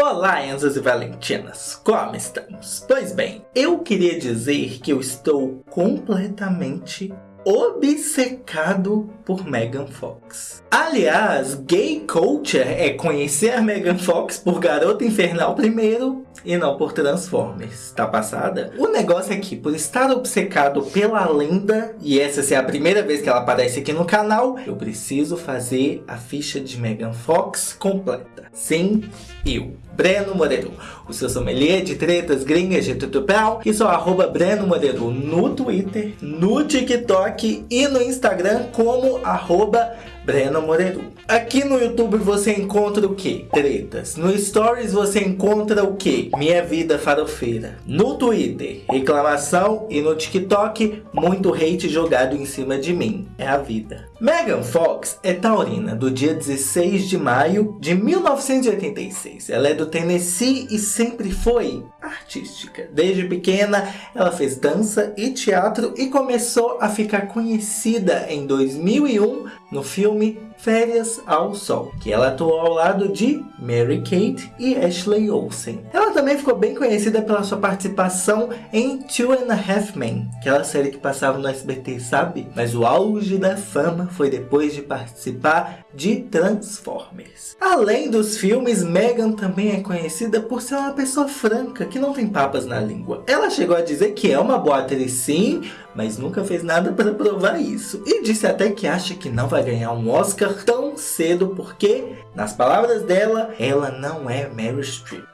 Olá, Enzas e Valentinas, como estamos? Pois bem, eu queria dizer que eu estou completamente obcecado por Megan Fox. Aliás, gay culture é conhecer a Megan Fox por Garota Infernal primeiro e não por Transformers, tá passada? O negócio é que, por estar obcecado pela lenda, e essa ser a primeira vez que ela aparece aqui no canal, eu preciso fazer a ficha de Megan Fox completa. Sim, eu, Breno Moreiro, o seu sommelier de tretas gringas de tutupel, e sou arroba Breno Moreiro no Twitter, no TikTok e no Instagram como arroba Breno Moreiro. Aqui no YouTube você encontra o que? Tretas. No Stories você encontra o que? Minha vida farofeira. No Twitter, reclamação e no TikTok, muito hate jogado em cima de mim. É a vida. Megan Fox é taurina do dia 16 de maio de 1986. Ela é do Tennessee e sempre foi artística. Desde pequena, ela fez dança e teatro e começou a ficar conhecida em 2001 no filme Férias ao Sol, que ela atuou ao lado de Mary Kate e Ashley Olsen. Ela também ficou bem conhecida pela sua participação em Two and a Half Men, aquela série que passava no SBT, sabe? Mas o auge da fama foi depois de participar de Transformers. Além dos filmes, Megan também é conhecida por ser uma pessoa franca, que não tem papas na língua. Ela chegou a dizer que é uma boa atriz sim, mas nunca fez nada para provar isso. E disse até que acha que não vai ganhar um Oscar tão cedo porque, nas palavras dela, ela não é Meryl Streep.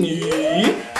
E...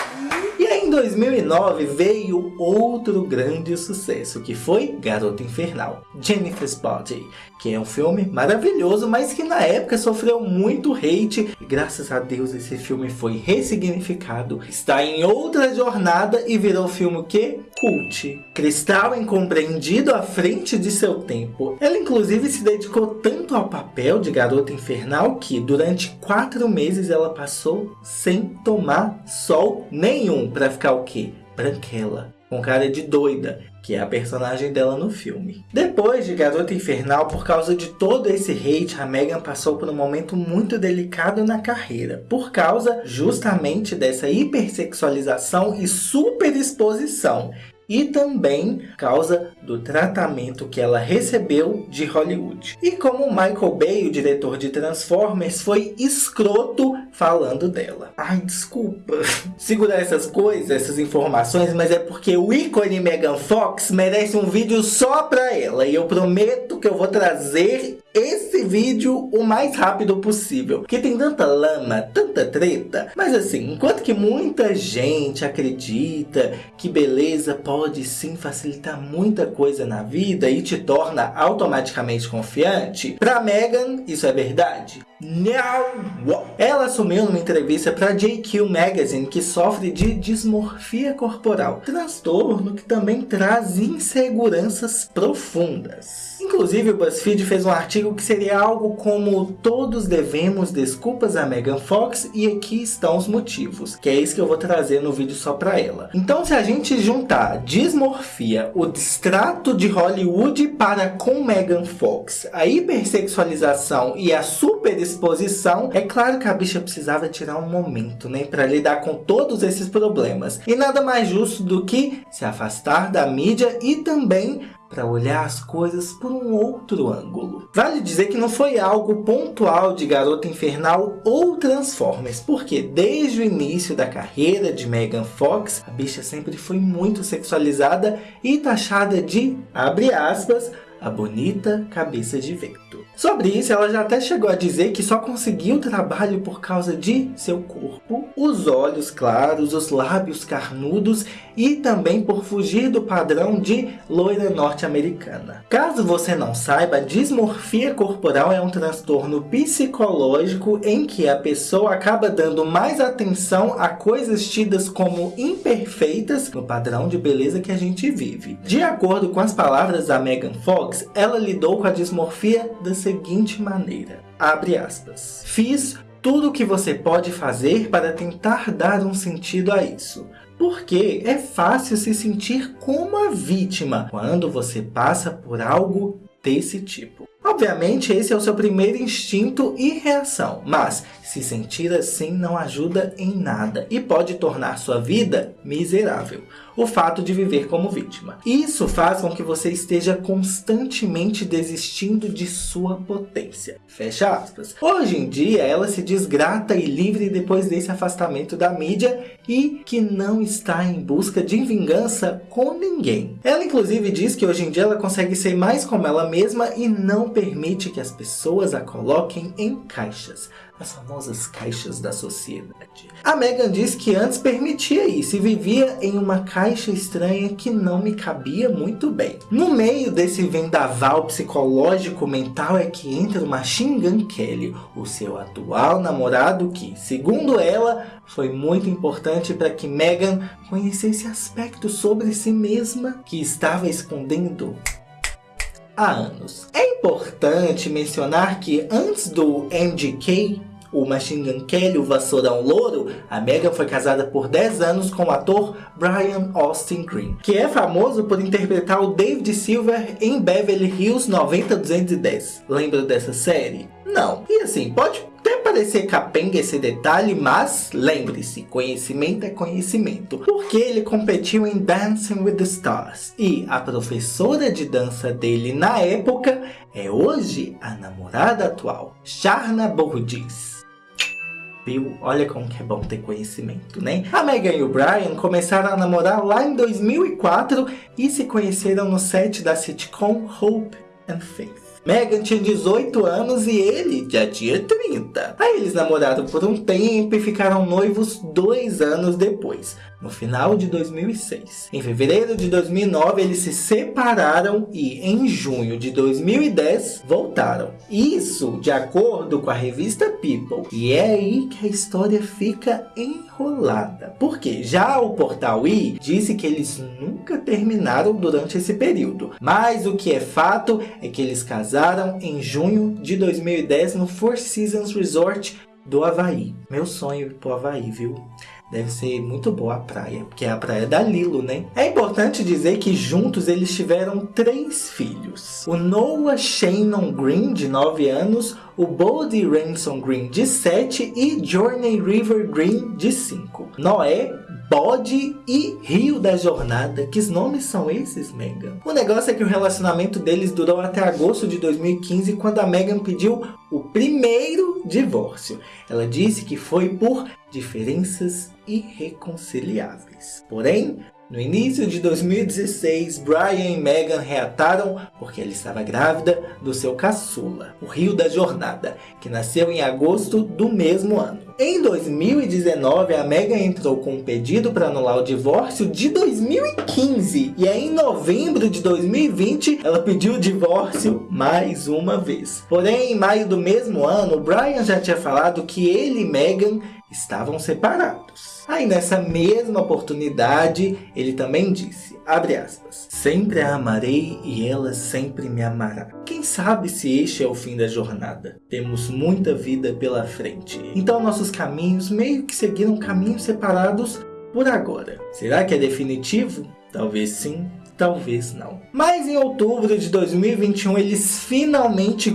Em 2009 veio outro grande sucesso, que foi Garota Infernal, Jennifer's Body, que é um filme maravilhoso, mas que na época sofreu muito hate. E graças a Deus esse filme foi ressignificado, está em outra jornada e virou filme que? Cult. Cristal incompreendido à frente de seu tempo. Ela inclusive se dedicou tanto ao papel de Garota Infernal que durante quatro meses ela passou sem tomar sol nenhum para ficar o quê? Branquela, com cara de doida, que é a personagem dela no filme. Depois de Garota Infernal, por causa de todo esse hate, a Megan passou por um momento muito delicado na carreira, por causa justamente dessa hipersexualização e superexposição e também causa do tratamento que ela recebeu de Hollywood. E como Michael Bay, o diretor de Transformers, foi escroto falando dela. Ai, desculpa segurar essas coisas, essas informações, mas é porque o ícone Megan Fox merece um vídeo só pra ela. E eu prometo que eu vou trazer esse vídeo o mais rápido possível. Porque tem tanta lama, tanta treta. Mas assim, enquanto que muita gente acredita que beleza pode sim facilitar muita coisa na vida e te torna automaticamente confiante, pra Megan isso é verdade. Não! Ela assumiu numa entrevista para JQ Magazine que sofre de dismorfia corporal, transtorno que também traz inseguranças profundas. Inclusive, o BuzzFeed fez um artigo que seria algo como Todos devemos desculpas a Megan Fox e aqui estão os motivos, que é isso que eu vou trazer no vídeo só para ela. Então, se a gente juntar dismorfia, o distrato de Hollywood para com Megan Fox, a hipersexualização e a superexposição, é claro que a bicha precisava tirar um momento, né, para lidar com todos esses problemas. E nada mais justo do que se afastar da mídia e também para olhar as coisas por um outro ângulo. Vale dizer que não foi algo pontual de Garota Infernal ou Transformers, porque desde o início da carreira de Megan Fox, a bicha sempre foi muito sexualizada e taxada de, abre aspas, a bonita cabeça de vento. Sobre isso, ela já até chegou a dizer que só conseguiu trabalho por causa de seu corpo, os olhos claros, os lábios carnudos e também por fugir do padrão de loira norte-americana. Caso você não saiba, dismorfia corporal é um transtorno psicológico em que a pessoa acaba dando mais atenção a coisas tidas como imperfeitas no padrão de beleza que a gente vive. De acordo com as palavras da Megan Fox, ela lidou com a dismorfia da seguinte maneira, abre aspas, fiz tudo o que você pode fazer para tentar dar um sentido a isso. Porque é fácil se sentir como a vítima quando você passa por algo desse tipo. Obviamente, esse é o seu primeiro instinto e reação, mas se sentir assim não ajuda em nada e pode tornar sua vida miserável. O fato de viver como vítima. Isso faz com que você esteja constantemente desistindo de sua potência. Fecha aspas. Hoje em dia, ela se desgrata e livre depois desse afastamento da mídia e que não está em busca de vingança com ninguém. Ela inclusive diz que hoje em dia ela consegue ser mais como ela mesma e não permite que as pessoas a coloquem em caixas as famosas caixas da sociedade. A Megan diz que antes permitia isso e vivia em uma caixa estranha que não me cabia muito bem. No meio desse vendaval psicológico mental é que entra o Machine Gun Kelly, o seu atual namorado que, segundo ela, foi muito importante para que Megan conhecesse aspectos sobre si mesma que estava escondendo há anos. É importante mencionar que antes do MGK, o Machine Gun Kelly, o Vassourão Louro, a Megan foi casada por 10 anos com o ator Brian Austin Green, que é famoso por interpretar o David Silver em Beverly Hills 90210. Lembra dessa série? Não. E assim, pode parecer capenga esse detalhe, mas lembre-se, conhecimento é conhecimento. Porque ele competiu em Dancing with the Stars. E a professora de dança dele na época é hoje a namorada atual, Burgess viu? Olha como que é bom ter conhecimento, né? A Megan e o Brian começaram a namorar lá em 2004 e se conheceram no set da sitcom Hope and Faith. Megan tinha 18 anos e ele já tinha 30. Aí eles namoraram por um tempo e ficaram noivos dois anos depois, no final de 2006. Em fevereiro de 2009 eles se separaram e em junho de 2010 voltaram. Isso de acordo com a revista People. E é aí que a história fica enrolada. Porque já o portal I disse que eles nunca terminaram durante esse período. Mas o que é fato é que eles casaram em junho de 2010 no Four Seasons Resort do Havaí. Meu sonho pro Havaí, viu? Deve ser muito boa a praia, porque é a praia da Lilo, né? É importante dizer que juntos eles tiveram três filhos. O Noah Shannon Green, de 9 anos, o Bodie Ransom Green, de 7 e Journey River Green, de 5. Noé Bode e Rio da Jornada. Que nomes são esses, Megan? O negócio é que o relacionamento deles durou até agosto de 2015, quando a Megan pediu o primeiro divórcio. Ela disse que foi por diferenças irreconciliáveis. Porém, no início de 2016, Brian e Megan reataram porque ela estava grávida do seu caçula, o Rio da Jornada, que nasceu em agosto do mesmo ano. Em 2019, a Megan entrou com um pedido para anular o divórcio de 2015 e aí em novembro de 2020 ela pediu o divórcio mais uma vez. Porém, em maio do mesmo ano, Brian já tinha falado que ele e Megan estavam separados. Aí nessa mesma oportunidade, ele também disse, abre aspas, Sempre a amarei e ela sempre me amará. Quem sabe se este é o fim da jornada? Temos muita vida pela frente. Então nossos caminhos meio que seguiram caminhos separados por agora. Será que é definitivo? Talvez sim, talvez não. Mas em outubro de 2021 eles finalmente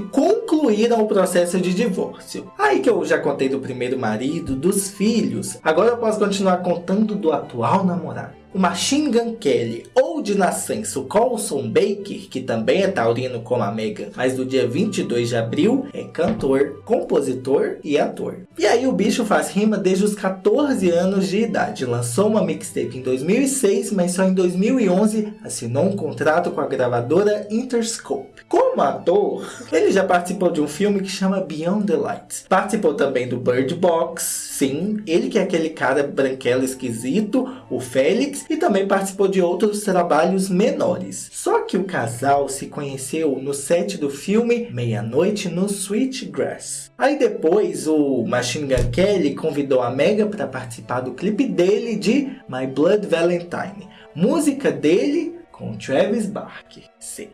concluíram o processo de divórcio. Aí que eu já contei do primeiro marido, dos filhos, agora eu posso continuar contando do atual namorado o Machine Gun Kelly ou de nascença o Colson Baker, que também é taurino como a Megan, mas do dia 22 de abril é cantor, compositor e ator. E aí o bicho faz rima desde os 14 anos de idade, lançou uma mixtape em 2006, mas só em 2011 assinou um contrato com a gravadora Interscope. Como ator, ele já participou de um filme que chama Beyond the Lights. Participou também do Bird Box, sim, ele que é aquele cara branquelo esquisito, o Félix, e também participou de outros trabalhos menores. Só que o casal se conheceu no set do filme Meia-Noite no Sweetgrass. Aí depois o Machine Gun Kelly convidou a Mega para participar do clipe dele de My Blood Valentine, música dele com Travis Barker. Sim.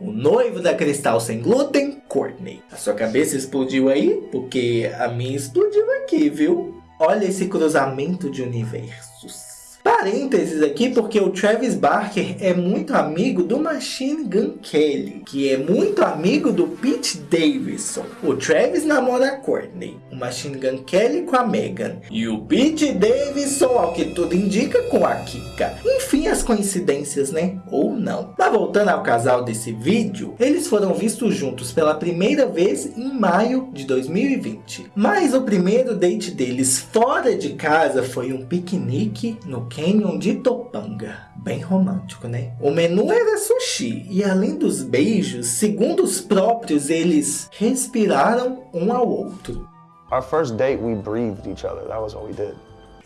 O noivo da Cristal Sem Glúten, Courtney. A sua cabeça explodiu aí? Porque a minha explodiu aqui, viu? Olha esse cruzamento de universos. Parênteses aqui porque o Travis Barker é muito amigo do Machine Gun Kelly, que é muito amigo do Pete Davidson. O Travis namora a Courtney, o Machine Gun Kelly com a Megan e o Pete Davidson, ao que tudo indica, com a Kika. Enfim, as coincidências, né? Ou não. Mas voltando ao casal desse vídeo, eles foram vistos juntos pela primeira vez em maio de 2020. Mas o primeiro date deles fora de casa foi um piquenique no Canyon de Topanga. Bem romântico, né? O menu era sushi e além dos beijos, segundo os próprios, eles respiraram um ao outro. Our first date, we breathed each other. That was what we did.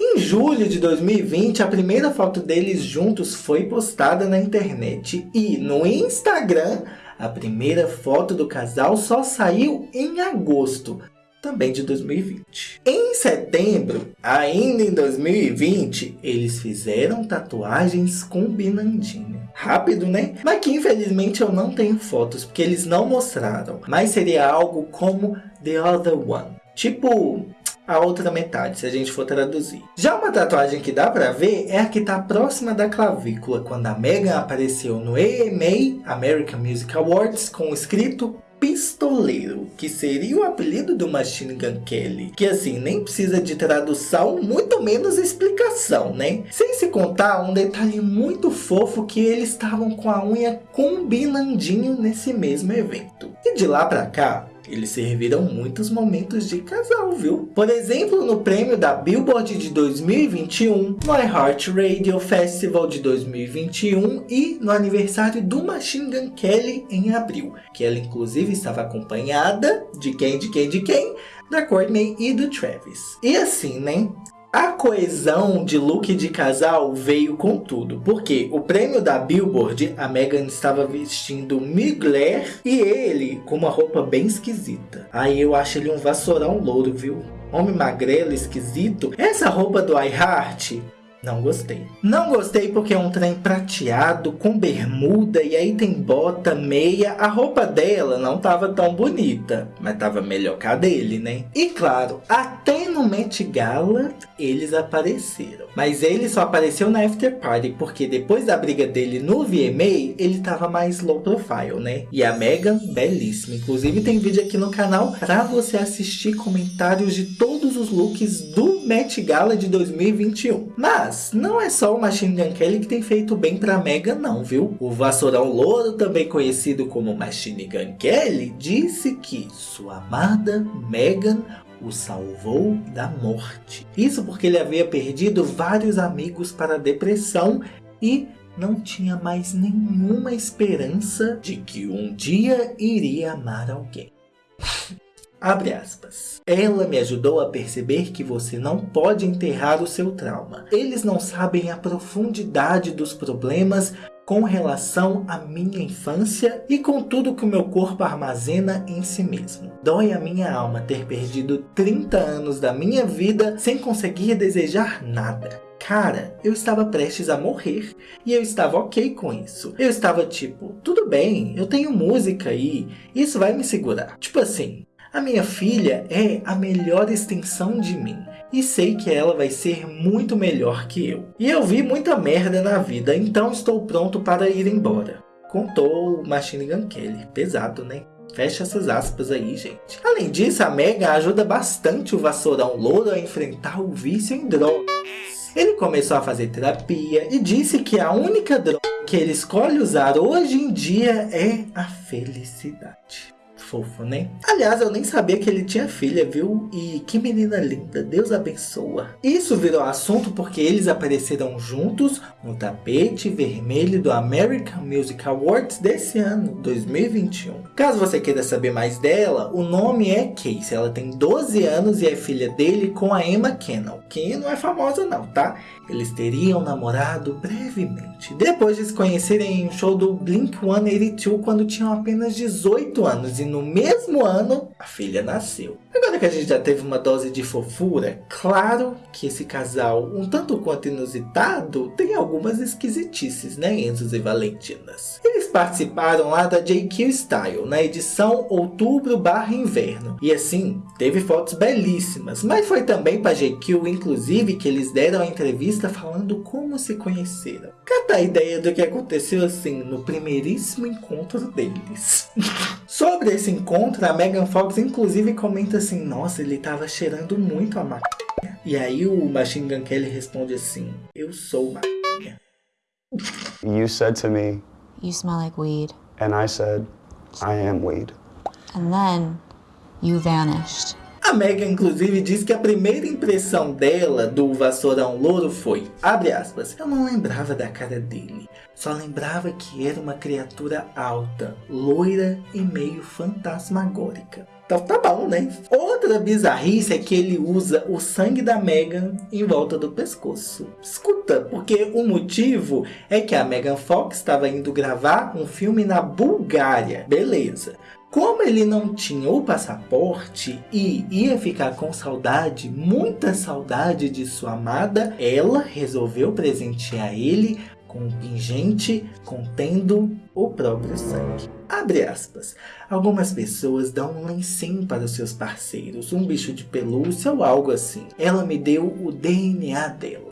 Em julho de 2020, a primeira foto deles juntos foi postada na internet e no Instagram, a primeira foto do casal só saiu em agosto, também de 2020. Em setembro, ainda em 2020, eles fizeram tatuagens combinandinho. Rápido, né? Mas que infelizmente eu não tenho fotos, porque eles não mostraram. Mas seria algo como The Other One. Tipo, a outra metade, se a gente for traduzir. Já uma tatuagem que dá pra ver é a que tá próxima da clavícula, quando a Megan apareceu no AMA, American Music Awards, com o escrito Pistoleiro, que seria o apelido do Machine Gun Kelly, que assim, nem precisa de tradução, muito menos explicação, né? Sem se contar um detalhe muito fofo que eles estavam com a unha combinandinho nesse mesmo evento. E de lá pra cá, eles serviram muitos momentos de casal, viu? Por exemplo, no prêmio da Billboard de 2021, no iHeart Radio Festival de 2021 e no aniversário do Machine Gun Kelly em abril, que ela inclusive estava acompanhada de quem, de quem, de quem? Da Courtney e do Travis. E assim, né? A coesão de look de casal veio com tudo, porque o prêmio da Billboard, a Megan estava vestindo Mugler e ele com uma roupa bem esquisita. Aí eu acho ele um vassourão louro, viu? Homem magrelo, esquisito. Essa roupa do iHeart não gostei. Não gostei porque é um trem prateado, com bermuda, e aí tem bota, meia. A roupa dela não tava tão bonita, mas tava melhor que a dele, né? E claro, até no Met Gala, eles apareceram. Mas ele só apareceu na After Party, porque depois da briga dele no VMA, ele tava mais low profile, né? E a Megan, belíssima. Inclusive tem vídeo aqui no canal pra você assistir comentários de todos os looks do Met Gala de 2021. Mas mas não é só o Machine Gun Kelly que tem feito bem pra Megan não, viu? O Vassourão Louro, também conhecido como Machine Gun Kelly, disse que sua amada Megan o salvou da morte. Isso porque ele havia perdido vários amigos para a depressão e não tinha mais nenhuma esperança de que um dia iria amar alguém. Abre aspas. Ela me ajudou a perceber que você não pode enterrar o seu trauma. Eles não sabem a profundidade dos problemas com relação à minha infância e com tudo que o meu corpo armazena em si mesmo. Dói a minha alma ter perdido 30 anos da minha vida sem conseguir desejar nada. Cara, eu estava prestes a morrer e eu estava ok com isso. Eu estava tipo, tudo bem, eu tenho música aí, isso vai me segurar. Tipo assim, a minha filha é a melhor extensão de mim. E sei que ela vai ser muito melhor que eu. E eu vi muita merda na vida, então estou pronto para ir embora. Contou o Machine Gun Kelly. Pesado, né? Fecha essas aspas aí, gente. Além disso, a Mega ajuda bastante o vassourão louro a enfrentar o vício em drogas. Ele começou a fazer terapia e disse que a única droga que ele escolhe usar hoje em dia é a felicidade fofo, né? Aliás, eu nem sabia que ele tinha filha, viu? E que menina linda, Deus abençoa. Isso virou assunto porque eles apareceram juntos no tapete vermelho do American Music Awards desse ano, 2021. Caso você queira saber mais dela, o nome é Casey. Ela tem 12 anos e é filha dele com a Emma Cannon, que não é famosa não, tá? Eles teriam namorado brevemente, depois de se conhecerem em um show do Blink-182 quando tinham apenas 18 anos e no no mesmo ano, a filha nasceu. Agora que a gente já teve uma dose de fofura, claro que esse casal, um tanto quanto inusitado, tem algumas esquisitices, né, Enzos e Valentinas. Eles participaram lá da JQ Style, na edição outubro barra inverno. E assim, teve fotos belíssimas, mas foi também para JQ, inclusive, que eles deram a entrevista falando como se conheceram. Cata a ideia do que aconteceu assim, no primeiríssimo encontro deles. Sobre esse encontro, a Megan Fox inclusive comenta assim, nossa, ele tava cheirando muito a maconha. E aí o Machine Gun Kelly responde assim, eu sou maconha. You said to me, You smell like weed. and I said, I am weed. And then you vanished. A Megan, inclusive, diz que a primeira impressão dela do vassourão louro foi, abre aspas, eu não lembrava da cara dele, só lembrava que era uma criatura alta, loira e meio fantasmagórica. Então tá bom, né? Outra bizarrice é que ele usa o sangue da Megan em volta do pescoço. Escuta, porque o motivo é que a Megan Fox estava indo gravar um filme na Bulgária. Beleza. Como ele não tinha o passaporte e ia ficar com saudade, muita saudade de sua amada, ela resolveu presentear ele com um pingente contendo o próprio sangue. Abre aspas. Algumas pessoas dão um lencinho para os seus parceiros, um bicho de pelúcia ou algo assim. Ela me deu o DNA dela.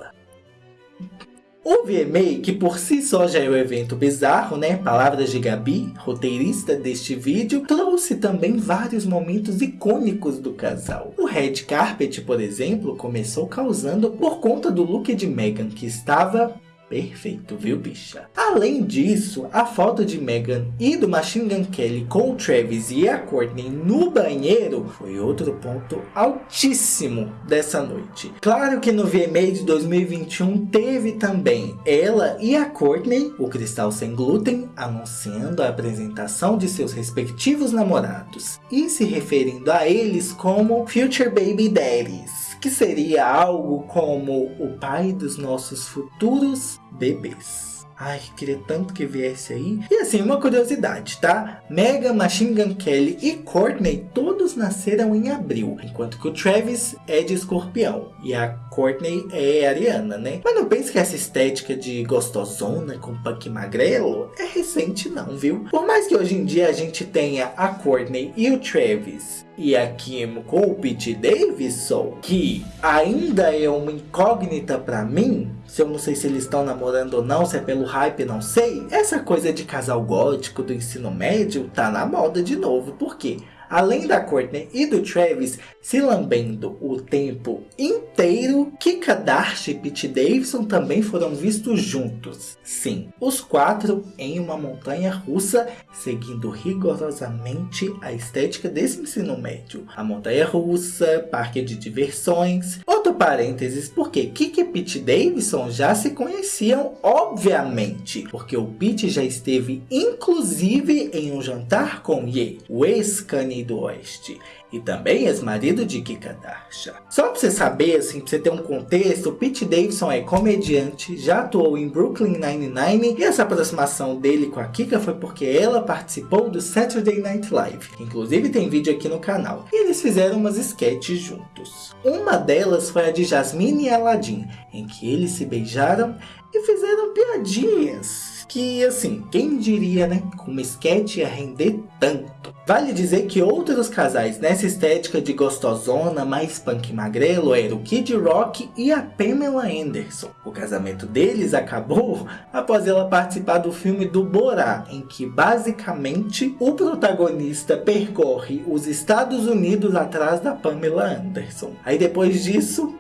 O VMA, que por si só já é um evento bizarro, né? Palavras de Gabi, roteirista deste vídeo, trouxe também vários momentos icônicos do casal. O Red Carpet, por exemplo, começou causando por conta do look de Megan, que estava Perfeito, viu, bicha? Além disso, a foto de Megan e do Machine Gun Kelly com o Travis e a Courtney no banheiro foi outro ponto altíssimo dessa noite. Claro que no VMA de 2021 teve também ela e a Courtney, o Cristal Sem Glúten, anunciando a apresentação de seus respectivos namorados e se referindo a eles como Future Baby Daddies que seria algo como o pai dos nossos futuros bebês. Ai, queria tanto que viesse aí. E assim, uma curiosidade, tá? Mega, Machine Gun Kelly e Courtney todos nasceram em abril, enquanto que o Travis é de escorpião e a Courtney é ariana, né? Mas não pense que essa estética de gostosona com punk magrelo é recente não, viu? Por mais que hoje em dia a gente tenha a Courtney e o Travis e a Kim com o Pete Davidson, que ainda é uma incógnita para mim, se eu não sei se eles estão namorando ou não, se é pelo hype, não sei. Essa coisa de casal gótico do ensino médio tá na moda de novo, por quê? Além da Courtney e do Travis se lambendo o tempo inteiro, Kika Darcy e Pete Davidson também foram vistos juntos. Sim, os quatro em uma montanha russa, seguindo rigorosamente a estética desse ensino médio. A montanha russa, parque de diversões. Outro parênteses, porque Kika e Pete Davidson já se conheciam, obviamente, porque o Pete já esteve inclusive em um jantar com Ye, o ex-Kanye do Oeste e também ex-marido de Kika Darsha. Só pra você saber, assim, pra você ter um contexto, Pete Davidson é comediante, já atuou em Brooklyn Nine-Nine e essa aproximação dele com a Kika foi porque ela participou do Saturday Night Live. Inclusive tem vídeo aqui no canal. E eles fizeram umas sketches juntos. Uma delas foi a de Jasmine e Aladdin, em que eles se beijaram e fizeram piadinhas que assim, quem diria, né, com uma sketch ia render tanto. Vale dizer que outros casais nessa estética de gostosona mais punk magrelo eram o Kid Rock e a Pamela Anderson. O casamento deles acabou após ela participar do filme do Borá, em que basicamente o protagonista percorre os Estados Unidos atrás da Pamela Anderson. Aí depois disso,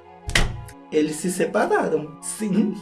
eles se separaram. Sim,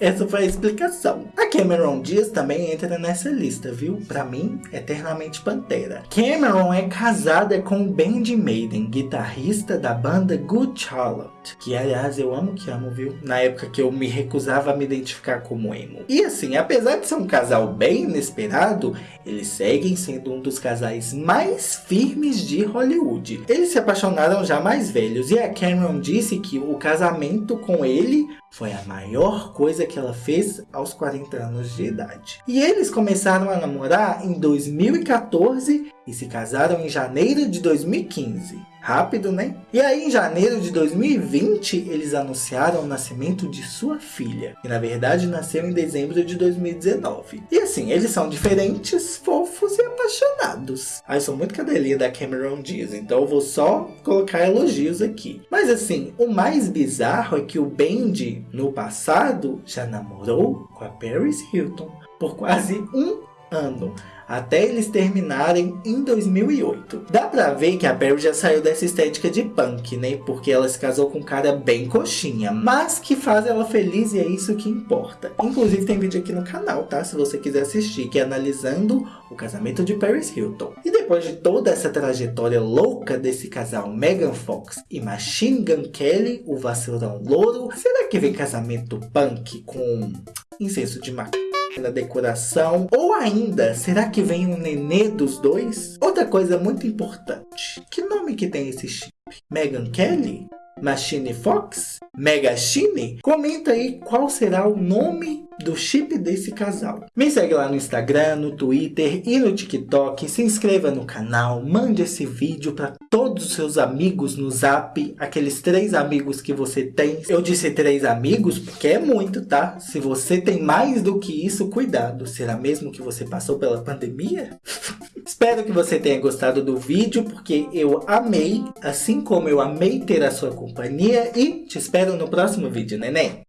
essa foi a explicação. A Cameron Diaz também entra nessa lista, viu? Pra mim, eternamente Pantera. Cameron é casada com Benji Maiden, guitarrista da banda Good Charlotte. Que, aliás, eu amo que amo, viu? Na época que eu me recusava a me identificar como emo. E assim, apesar de ser um casal bem inesperado, eles seguem sendo um dos casais mais firmes de Hollywood. Eles se apaixonaram já mais velhos e a Cameron disse que o casamento com ele Foi a maior coisa que ela fez aos 40 anos de idade. E eles começaram a namorar em 2014 e se casaram em janeiro de 2015. Rápido, né? E aí, em janeiro de 2020, eles anunciaram o nascimento de sua filha, que na verdade nasceu em dezembro de 2019. E assim, eles são diferentes, fofos e apaixonados. Ai, sou muito cadelinha da Cameron Diaz, então eu vou só colocar elogios aqui. Mas assim, o mais bizarro é que o Bendy, no passado, já namorou com a Paris Hilton por quase um ano até eles terminarem em 2008. Dá pra ver que a Barry já saiu dessa estética de punk, né? Porque ela se casou com um cara bem coxinha, mas que faz ela feliz e é isso que importa. Inclusive tem vídeo aqui no canal, tá? Se você quiser assistir, que é analisando o casamento de Paris Hilton. E depois de toda essa trajetória louca desse casal Megan Fox e Machine Gun Kelly, o vacilão louro, será que vem casamento punk com incenso de maconha? Na decoração? Ou ainda, será que vem um nenê dos dois? Outra coisa muito importante, que nome que tem esse chip? Megan Kelly? Machine Fox? Megachine? Comenta aí qual será o nome do chip desse casal. Me segue lá no Instagram, no Twitter e no TikTok. Se inscreva no canal, mande esse vídeo para todos os seus amigos no Zap, aqueles três amigos que você tem. Eu disse três amigos porque é muito, tá? Se você tem mais do que isso, cuidado. Será mesmo que você passou pela pandemia? Espero que você tenha gostado do vídeo, porque eu amei, assim como eu amei ter a sua companhia. E te no próximo vídeo, neném.